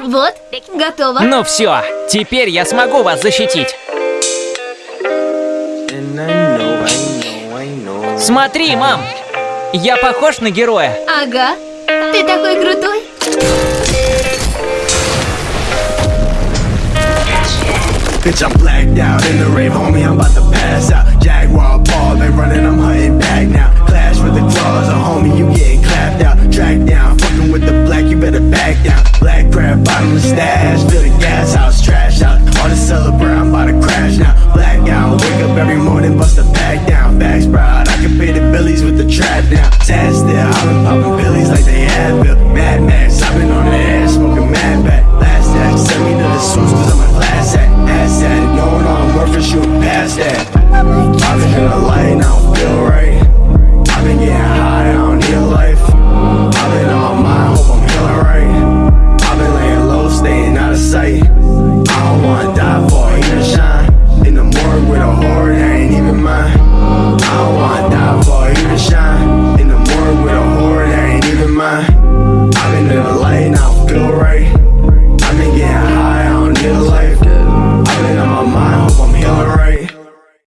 Вот, готово. Ну все, теперь я смогу вас защитить. Смотри, мам! Я похож на героя? Ага. Ты такой крутой. Bitch, I'm blacked out in the rave, homie, I'm about to pass out. Jaguar bottomless stash, fill the gas house, trash out. On the celebrate, I'm about to crash now. Black out, wake up every morning, bust a pack down. Back sprout, I can pay the billies with the trap now. Sad still, I've been popping pillies like they had bill. Mad Max, I've been on the air, smoking mad back. Last act, send me to the source, cause I'm a class act. Ass at knowing all I'm worth for shooting past that. I've been in the light, I don't feel sair